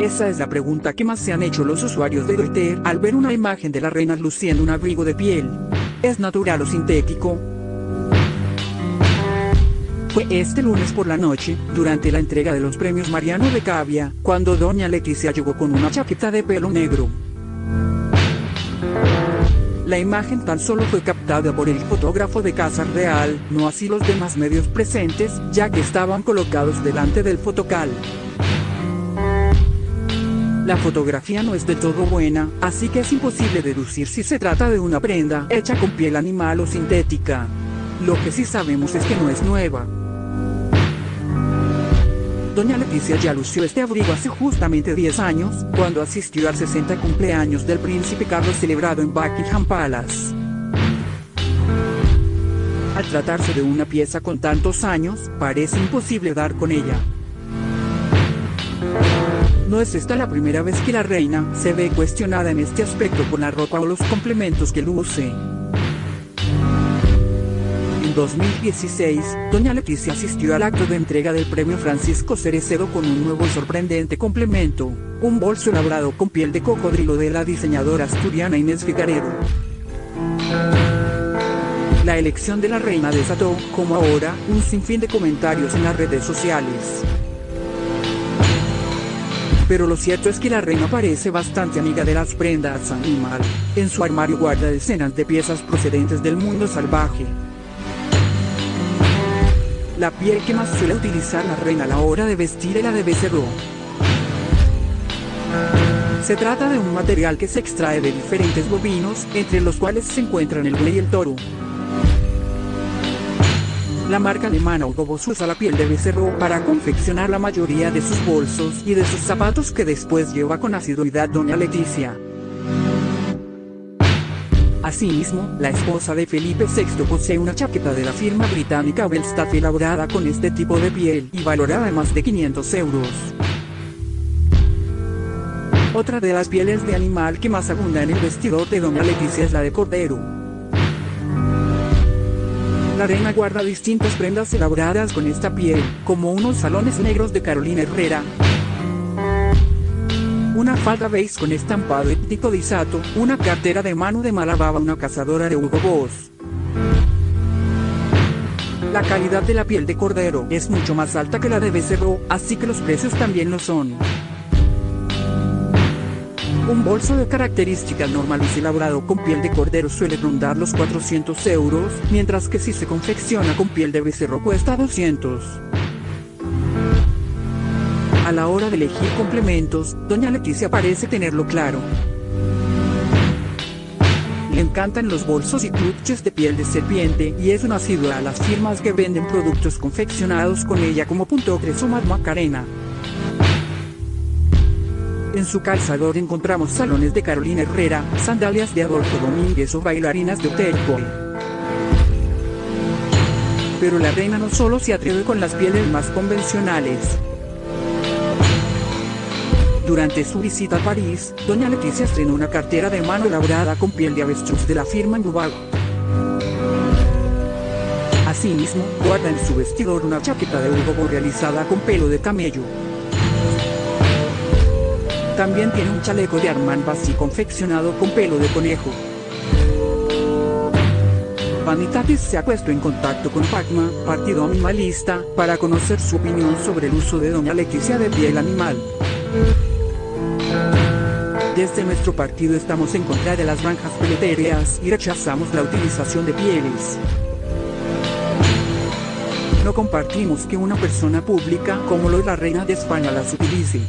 Esa es la pregunta que más se han hecho los usuarios de Twitter al ver una imagen de la reina luciendo un abrigo de piel. ¿Es natural o sintético? Fue este lunes por la noche, durante la entrega de los premios Mariano de Cavia, cuando doña Leticia llegó con una chaqueta de pelo negro. La imagen tan solo fue captada por el fotógrafo de Casa Real, no así los demás medios presentes, ya que estaban colocados delante del fotocal. La fotografía no es de todo buena, así que es imposible deducir si se trata de una prenda hecha con piel animal o sintética. Lo que sí sabemos es que no es nueva. Doña Leticia ya lució este abrigo hace justamente 10 años, cuando asistió al 60 cumpleaños del príncipe Carlos celebrado en Buckingham Palace. Al tratarse de una pieza con tantos años, parece imposible dar con ella. No es esta la primera vez que la reina se ve cuestionada en este aspecto por la ropa o los complementos que luce. 2016, doña Leticia asistió al acto de entrega del premio Francisco Cerecedo con un nuevo y sorprendente complemento, un bolso elaborado con piel de cocodrilo de la diseñadora asturiana Inés Figaredo. La elección de la reina desató, como ahora, un sinfín de comentarios en las redes sociales. Pero lo cierto es que la reina parece bastante amiga de las prendas animal. En su armario guarda decenas de piezas procedentes del mundo salvaje, la piel que más suele utilizar la reina a la hora de vestir es la de becerro. Se trata de un material que se extrae de diferentes bovinos, entre los cuales se encuentran el buey y el toro. La marca alemana Hugo usa la piel de becerro para confeccionar la mayoría de sus bolsos y de sus zapatos que después lleva con asiduidad doña Leticia. Asimismo, la esposa de Felipe VI posee una chaqueta de la firma británica Belstaff elaborada con este tipo de piel y valorada más de 500 euros. Otra de las pieles de animal que más abunda en el vestido de Doña Leticia es la de cordero. La reina guarda distintas prendas elaboradas con esta piel, como unos salones negros de Carolina Herrera, una falda beige con estampado étnico de Isato, una cartera de mano de Malababa, una cazadora de Hugo Boss. La calidad de la piel de cordero es mucho más alta que la de becerro, así que los precios también lo son. Un bolso de características normales elaborado con piel de cordero suele rondar los 400 euros, mientras que si se confecciona con piel de becerro cuesta 200. A la hora de elegir complementos, doña Leticia parece tenerlo claro. Le encantan los bolsos y clutches de piel de serpiente y es una asidua a las firmas que venden productos confeccionados con ella como Punto o Macarena. En su calzador encontramos salones de Carolina Herrera, sandalias de Adolfo Domínguez o bailarinas de Hotel Pero la reina no solo se atreve con las pieles más convencionales, durante su visita a París, doña Leticia estrenó una cartera de mano elaborada con piel de avestruz de la firma Nubago. Asimismo, guarda en su vestidor una chaqueta de Hugo realizada con pelo de camello. También tiene un chaleco de Armand Bassi confeccionado con pelo de conejo. Vanitatis se ha puesto en contacto con PACMA, partido animalista, para conocer su opinión sobre el uso de doña Leticia de piel animal. Desde nuestro partido estamos en contra de las granjas peleterías y rechazamos la utilización de pieles. No compartimos que una persona pública como lo es la reina de España las utilice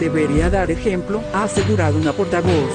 debería dar ejemplo, ha asegurado una portavoz.